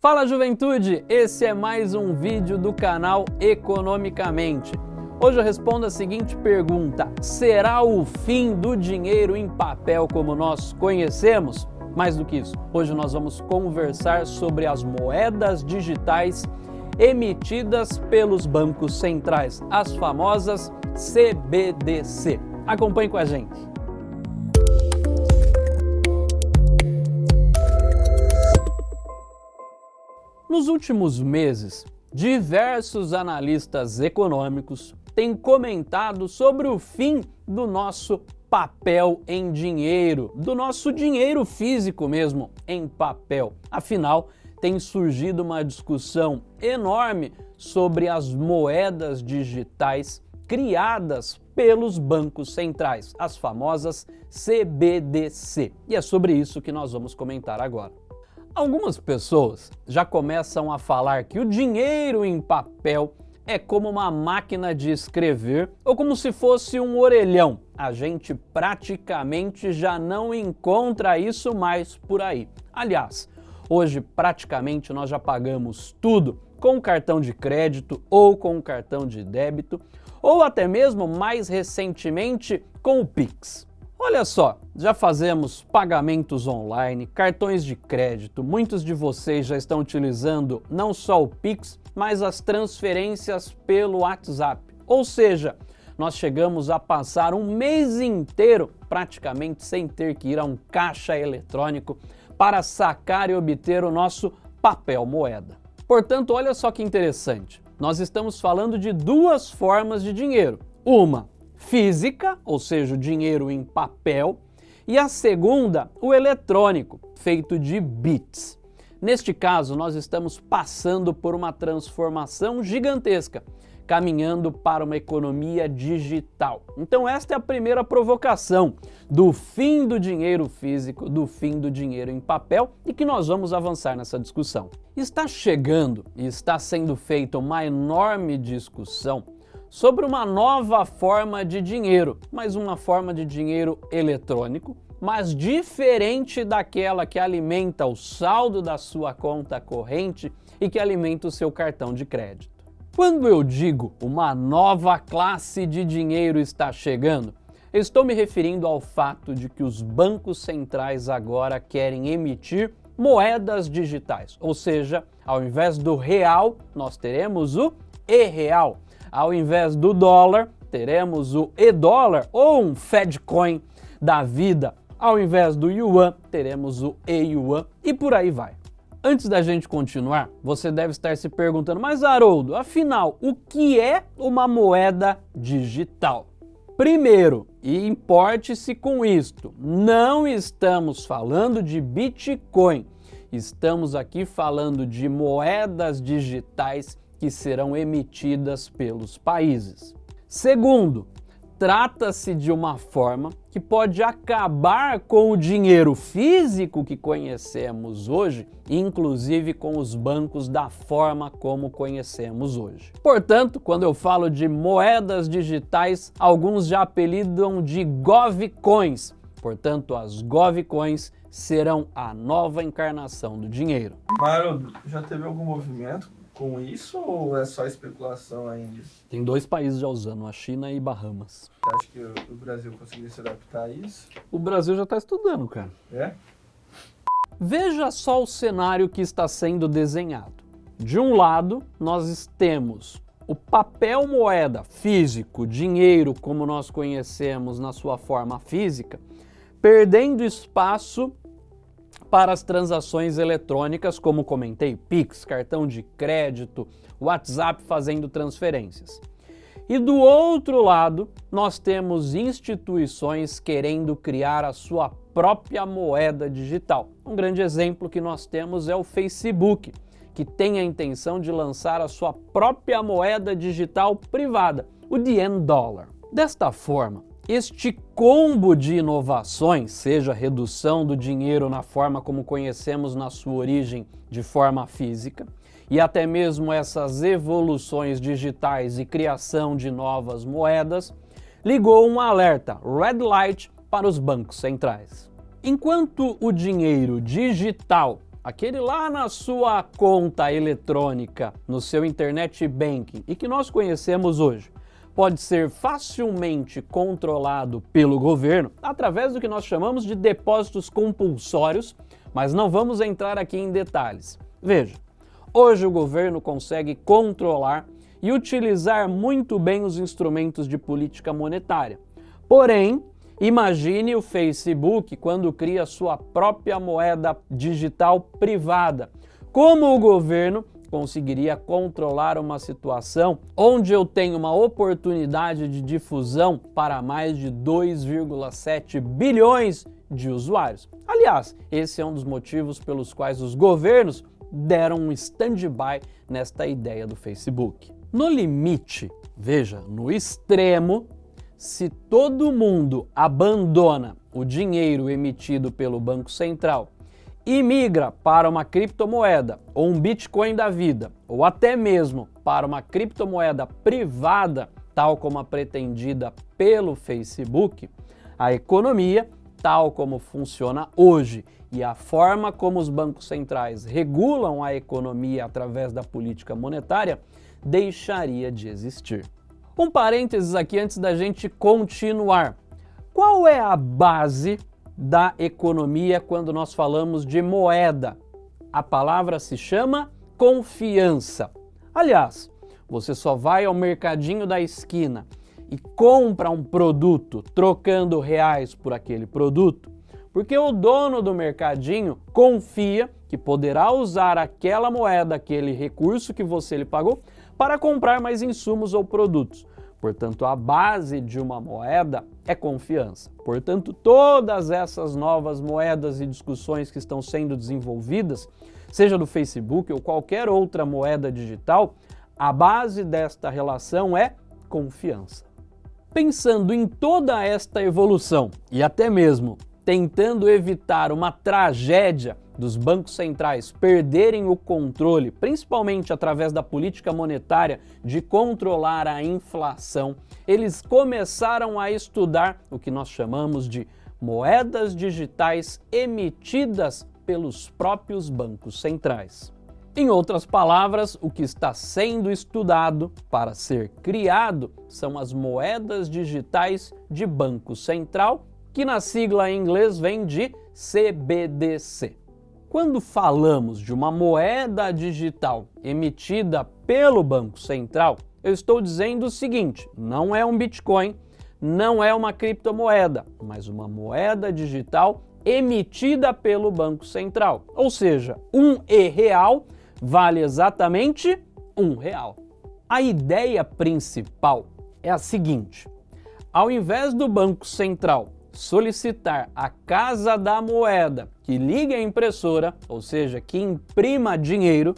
Fala juventude, esse é mais um vídeo do canal Economicamente. Hoje eu respondo a seguinte pergunta, será o fim do dinheiro em papel como nós conhecemos? Mais do que isso, hoje nós vamos conversar sobre as moedas digitais emitidas pelos bancos centrais, as famosas CBDC. Acompanhe com a gente. Nos últimos meses, diversos analistas econômicos têm comentado sobre o fim do nosso papel em dinheiro, do nosso dinheiro físico mesmo em papel. Afinal, tem surgido uma discussão enorme sobre as moedas digitais criadas pelos bancos centrais, as famosas CBDC. E é sobre isso que nós vamos comentar agora. Algumas pessoas já começam a falar que o dinheiro em papel é como uma máquina de escrever ou como se fosse um orelhão. A gente praticamente já não encontra isso mais por aí. Aliás, hoje praticamente nós já pagamos tudo com cartão de crédito ou com cartão de débito ou até mesmo mais recentemente com o Pix. Olha só, já fazemos pagamentos online, cartões de crédito, muitos de vocês já estão utilizando não só o Pix, mas as transferências pelo WhatsApp. Ou seja, nós chegamos a passar um mês inteiro praticamente sem ter que ir a um caixa eletrônico para sacar e obter o nosso papel moeda. Portanto, olha só que interessante, nós estamos falando de duas formas de dinheiro. Uma física, ou seja, o dinheiro em papel, e a segunda, o eletrônico, feito de bits. Neste caso, nós estamos passando por uma transformação gigantesca, caminhando para uma economia digital. Então esta é a primeira provocação do fim do dinheiro físico, do fim do dinheiro em papel e que nós vamos avançar nessa discussão. Está chegando e está sendo feita uma enorme discussão sobre uma nova forma de dinheiro, mas uma forma de dinheiro eletrônico, mas diferente daquela que alimenta o saldo da sua conta corrente e que alimenta o seu cartão de crédito. Quando eu digo uma nova classe de dinheiro está chegando, estou me referindo ao fato de que os bancos centrais agora querem emitir moedas digitais, ou seja, ao invés do real, nós teremos o e-real, ao invés do dólar, teremos o e-dólar ou um Fedcoin da vida. Ao invés do yuan, teremos o e-yuan e por aí vai. Antes da gente continuar, você deve estar se perguntando, mas Haroldo, afinal, o que é uma moeda digital? Primeiro, e importe-se com isto, não estamos falando de Bitcoin, estamos aqui falando de moedas digitais que serão emitidas pelos países. Segundo, trata-se de uma forma que pode acabar com o dinheiro físico que conhecemos hoje, inclusive com os bancos da forma como conhecemos hoje. Portanto, quando eu falo de moedas digitais, alguns já apelidam de govcoins. Portanto, as govcoins serão a nova encarnação do dinheiro. Mário, já teve algum movimento com isso ou é só especulação ainda? Tem dois países já usando, a China e Bahamas. Você acha que o Brasil conseguiria se adaptar a isso? O Brasil já está estudando, cara. É? Veja só o cenário que está sendo desenhado. De um lado, nós temos o papel moeda físico, dinheiro como nós conhecemos na sua forma física, perdendo espaço para as transações eletrônicas, como comentei, Pix, cartão de crédito, WhatsApp fazendo transferências. E do outro lado, nós temos instituições querendo criar a sua própria moeda digital. Um grande exemplo que nós temos é o Facebook, que tem a intenção de lançar a sua própria moeda digital privada, o DN Dollar. Desta forma, este combo de inovações, seja redução do dinheiro na forma como conhecemos na sua origem de forma física, e até mesmo essas evoluções digitais e criação de novas moedas, ligou um alerta Red Light para os bancos centrais. Enquanto o dinheiro digital aquele lá na sua conta eletrônica, no seu internet banking e que nós conhecemos hoje, pode ser facilmente controlado pelo governo através do que nós chamamos de depósitos compulsórios, mas não vamos entrar aqui em detalhes. Veja, hoje o governo consegue controlar e utilizar muito bem os instrumentos de política monetária. Porém, imagine o Facebook quando cria sua própria moeda digital privada. Como o governo conseguiria controlar uma situação onde eu tenho uma oportunidade de difusão para mais de 2,7 bilhões de usuários. Aliás, esse é um dos motivos pelos quais os governos deram um stand-by nesta ideia do Facebook. No limite, veja, no extremo, se todo mundo abandona o dinheiro emitido pelo Banco Central e migra para uma criptomoeda ou um Bitcoin da vida, ou até mesmo para uma criptomoeda privada, tal como a pretendida pelo Facebook, a economia, tal como funciona hoje e a forma como os bancos centrais regulam a economia através da política monetária, deixaria de existir. Um parênteses aqui antes da gente continuar. Qual é a base da economia quando nós falamos de moeda. A palavra se chama confiança. Aliás, você só vai ao mercadinho da esquina e compra um produto trocando reais por aquele produto, porque o dono do mercadinho confia que poderá usar aquela moeda, aquele recurso que você lhe pagou, para comprar mais insumos ou produtos. Portanto, a base de uma moeda é confiança. Portanto, todas essas novas moedas e discussões que estão sendo desenvolvidas, seja do Facebook ou qualquer outra moeda digital, a base desta relação é confiança. Pensando em toda esta evolução e até mesmo tentando evitar uma tragédia dos bancos centrais perderem o controle, principalmente através da política monetária, de controlar a inflação, eles começaram a estudar o que nós chamamos de moedas digitais emitidas pelos próprios bancos centrais. Em outras palavras, o que está sendo estudado para ser criado são as moedas digitais de Banco Central, que na sigla em inglês vem de CBDC. Quando falamos de uma moeda digital emitida pelo Banco Central, eu estou dizendo o seguinte, não é um Bitcoin, não é uma criptomoeda, mas uma moeda digital emitida pelo Banco Central. Ou seja, um E-real vale exatamente um real. A ideia principal é a seguinte, ao invés do Banco Central solicitar a Casa da Moeda que ligue a impressora, ou seja, que imprima dinheiro,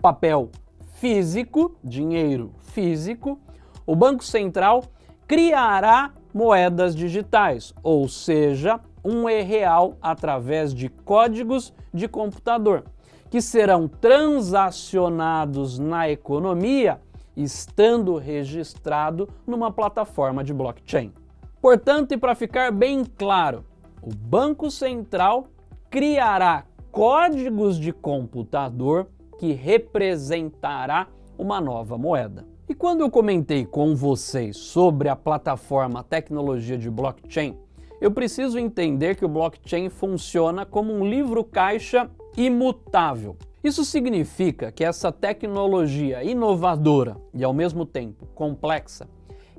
papel físico, dinheiro físico, o Banco Central criará moedas digitais, ou seja, um e-real através de códigos de computador, que serão transacionados na economia estando registrado numa plataforma de blockchain. Portanto, e para ficar bem claro, o Banco Central criará códigos de computador que representará uma nova moeda. E quando eu comentei com vocês sobre a plataforma tecnologia de blockchain, eu preciso entender que o blockchain funciona como um livro-caixa imutável. Isso significa que essa tecnologia inovadora e ao mesmo tempo complexa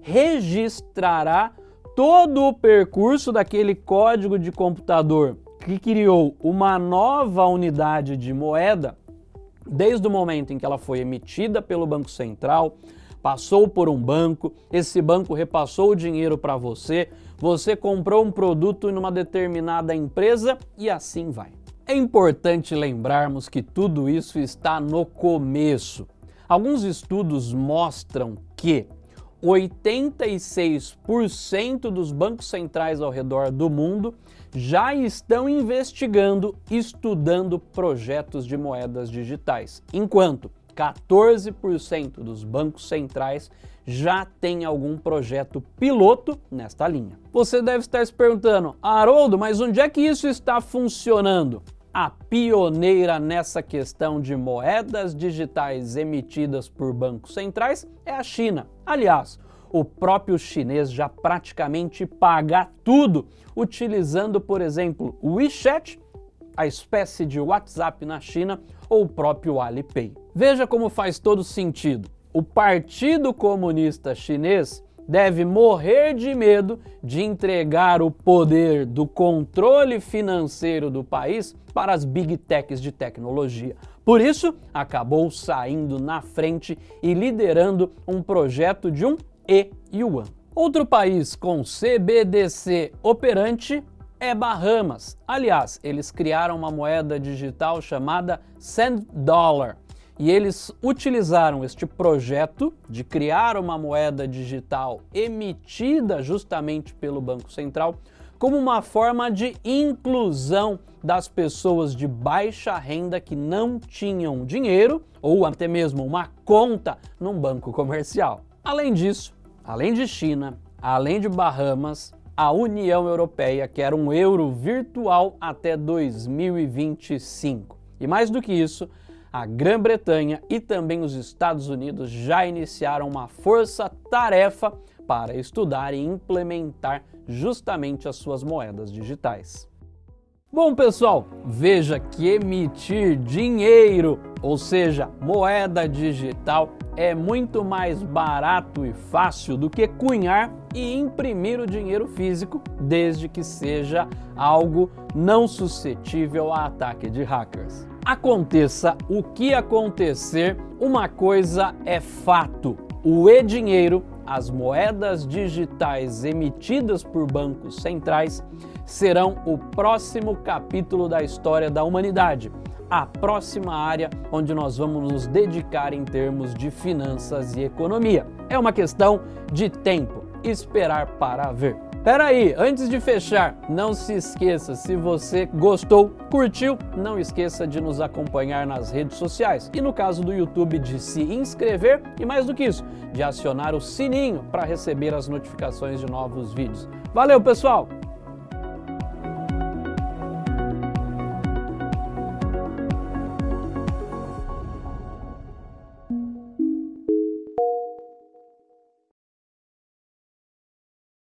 registrará todo o percurso daquele código de computador que criou uma nova unidade de moeda desde o momento em que ela foi emitida pelo Banco Central, passou por um banco, esse banco repassou o dinheiro para você, você comprou um produto em uma determinada empresa e assim vai. É importante lembrarmos que tudo isso está no começo. Alguns estudos mostram que 86% dos bancos centrais ao redor do mundo já estão investigando, estudando projetos de moedas digitais, enquanto 14% dos bancos centrais já tem algum projeto piloto nesta linha. Você deve estar se perguntando, Haroldo, mas onde é que isso está funcionando? a pioneira nessa questão de moedas digitais emitidas por bancos centrais é a China. Aliás, o próprio chinês já praticamente paga tudo utilizando, por exemplo, o WeChat, a espécie de WhatsApp na China, ou o próprio Alipay. Veja como faz todo sentido. O Partido Comunista Chinês deve morrer de medo de entregar o poder do controle financeiro do país para as big techs de tecnologia. Por isso, acabou saindo na frente e liderando um projeto de um e-yuan. Outro país com CBDC operante é Bahamas. Aliás, eles criaram uma moeda digital chamada Sand Dollar. E eles utilizaram este projeto de criar uma moeda digital emitida justamente pelo Banco Central como uma forma de inclusão das pessoas de baixa renda que não tinham dinheiro ou até mesmo uma conta num banco comercial. Além disso, Além de China, além de Bahamas, a União Europeia quer um euro virtual até 2025. E mais do que isso, a Grã-Bretanha e também os Estados Unidos já iniciaram uma força-tarefa para estudar e implementar justamente as suas moedas digitais. Bom pessoal, veja que emitir dinheiro, ou seja, moeda digital, é muito mais barato e fácil do que cunhar e imprimir o dinheiro físico, desde que seja algo não suscetível a ataque de hackers. Aconteça o que acontecer, uma coisa é fato, o e-dinheiro, as moedas digitais emitidas por bancos centrais, serão o próximo capítulo da história da humanidade, a próxima área onde nós vamos nos dedicar em termos de finanças e economia. É uma questão de tempo, esperar para ver. Pera aí, antes de fechar, não se esqueça, se você gostou, curtiu, não esqueça de nos acompanhar nas redes sociais e no caso do YouTube de se inscrever e mais do que isso, de acionar o sininho para receber as notificações de novos vídeos. Valeu pessoal!